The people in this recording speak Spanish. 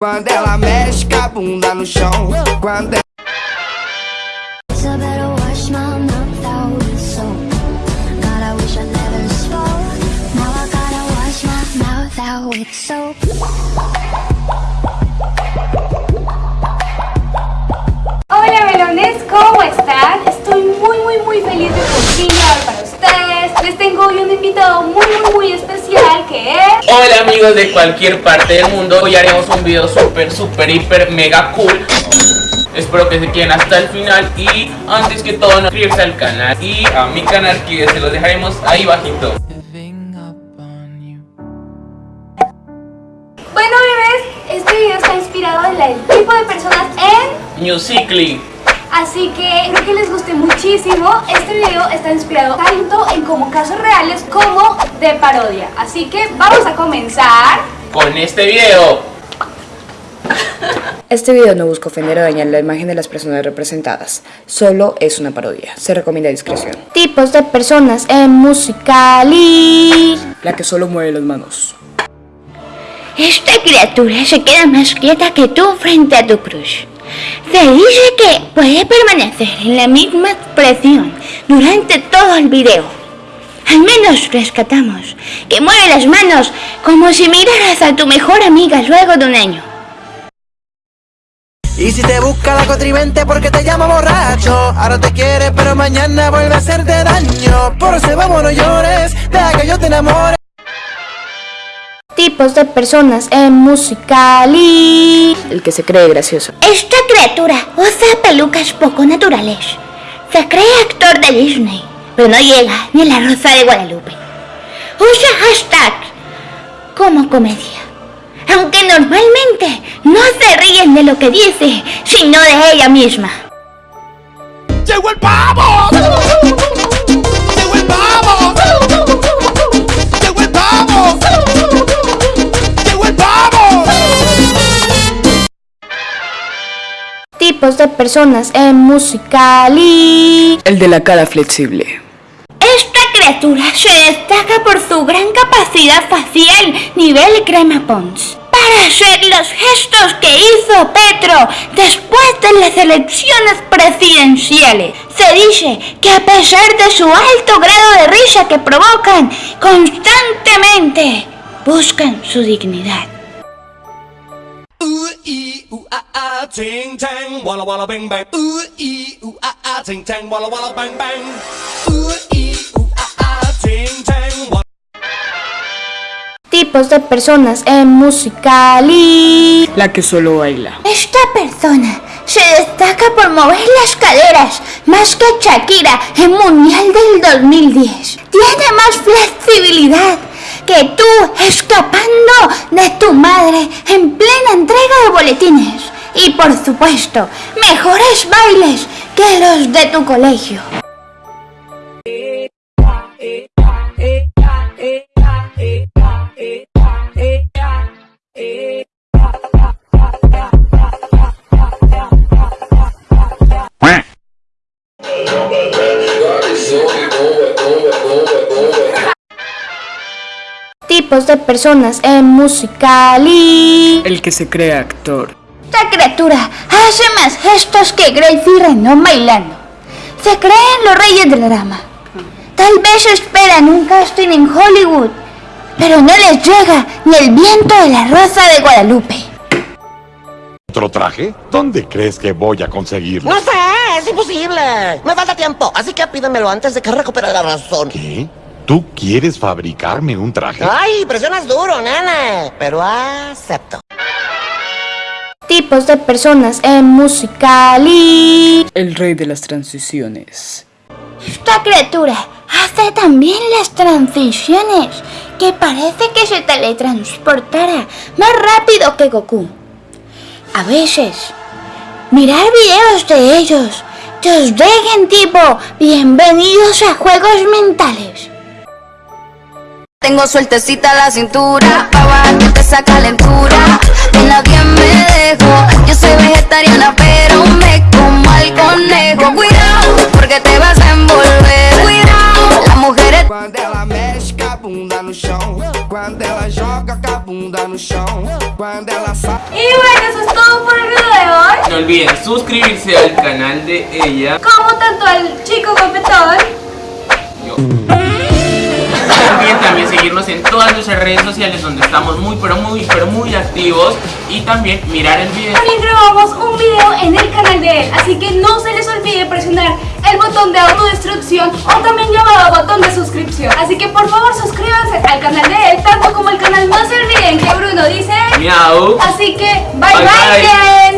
Quando ela mexe com a bunda no chão. Quando ela... Hola melones, ¿cómo están? Estoy muy muy muy feliz de por para ustedes. Les tengo hoy un invitado muy muy muy especial. Que es... Hola amigos de cualquier parte del mundo, hoy haremos un video súper súper hiper mega cool. Espero que se queden hasta el final y antes que todo no suscribirse al canal y a mi canal que se los dejaremos ahí bajito. Bueno bebés, este video está inspirado en el tipo de personas en... Musically Así que espero que les guste muchísimo. Este video está inspirado tanto en como casos reales como de parodia. Así que vamos a comenzar. con este video Este video no busca ofender o dañar la imagen de las personas representadas, solo es una parodia. Se recomienda discreción. Tipos de personas en Musicali. La que solo mueve las manos. Esta criatura se queda más quieta que tú frente a tu crush. Se dice que puede permanecer en la misma expresión durante todo el video. Al menos rescatamos que mueve las manos como si miraras a tu mejor amiga luego de un año. Y si te busca la contrivente porque te llama borracho Ahora te quiere pero mañana vuelve a hacerte daño Por eso vamos no llores, deja que yo te enamore Tipos de personas en Musicali. El que se cree gracioso. Esta criatura usa pelucas poco naturales. Se cree actor de Disney, pero no llega ni la Rosa de Guadalupe. Usa hashtag como comedia. Aunque normalmente no se ríen de lo que dice, sino de ella misma. ¡Llegó el pavo! Tipos de personas en Musicali. El de la cara flexible. Esta criatura se destaca por su gran capacidad facial nivel crema Pons para hacer los gestos que hizo Petro después de las elecciones presidenciales. Se dice que a pesar de su alto grado de risa que provocan, constantemente buscan su dignidad. Ooh, ah, ah, ting, tang, walla, walla, bang, bang. Ooh, ee, ooh, ah, ah, ting, tang, walla, walla, bang, bang. Ooh, ee, ooh, ah, ah, ting, tang, walla. Tipos de personas en Musicali. La que solo baila. Esta persona se destaca por mover las caderas más que Shakira en Mundial del 2010. Tiene más flexibilidad que tú escapando de tu madre en plena entrega de boletines. Y por supuesto, mejores bailes que los de tu colegio. Tipos de personas en Musicali. El que se cree actor. Esta criatura hace más gestos que Gracie Rendón bailando. Se creen los reyes del drama. Tal vez esperan un casting en Hollywood, pero no les llega ni el viento de la rosa de Guadalupe. ¿Otro traje? ¿Dónde crees que voy a conseguirlo? No sé, es imposible. Me falta tiempo, así que pídemelo antes de que recupere la razón. ¿Qué? ¿Tú quieres fabricarme un traje? Ay, presionas duro, nene. Pero acepto. Tipos de personas en Musicali. El rey de las transiciones. Esta criatura hace también las transiciones, que parece que se teletransportara más rápido que Goku. A veces, mirar videos de ellos te os dejen tipo bienvenidos a juegos mentales. Tengo sueltecita la cintura, pa' bajarte esa calentura. De nadie me dejo, yo soy vegetariana, pero me como al conejo. Cuidado, porque te vas a envolver. Cuidado, las mujeres. Quando ela mexe com a bunda no chão. Quando ela joga com a bunda no chão. Quando ela sai. Y bueno, eso es todo por el video de hoy. No olviden suscribirse al canal de ella. Como tanto al chico Yo. Seguirnos en todas nuestras redes sociales donde estamos muy pero muy pero muy activos y también mirar el video. También grabamos un video en el canal de él, así que no se les olvide presionar el botón de autodestrucción o también llamado botón de suscripción. Así que por favor suscríbanse al canal de él, tanto como el canal No se olviden que Bruno dice. Miau. Así que bye Bye, bye, bye. bien.